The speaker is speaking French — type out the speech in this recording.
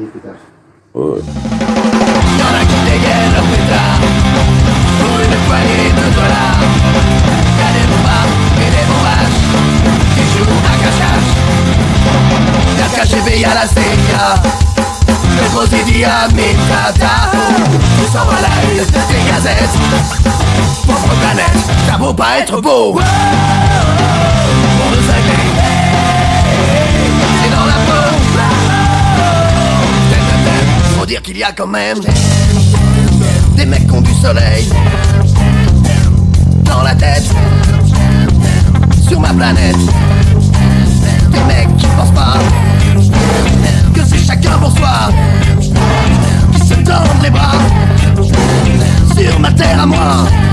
minutes plus tard. Ouais. Y'en a qui dégainent leur pétard Pour une poignée de dollars Y'a des bombards et des bombages Qui jouent à cache-cache Y'a le KGB, y'a la CIA Pedro Zidi, Amin Tata Tout s'en va la une des gazettes Pauvre planète, ça vaut pas être beau dire qu'il y a quand même des mecs qui ont du soleil dans la tête sur ma planète. Des mecs qui ne pensent pas que c'est chacun pour soi qui se tendent les bras sur ma terre à moi.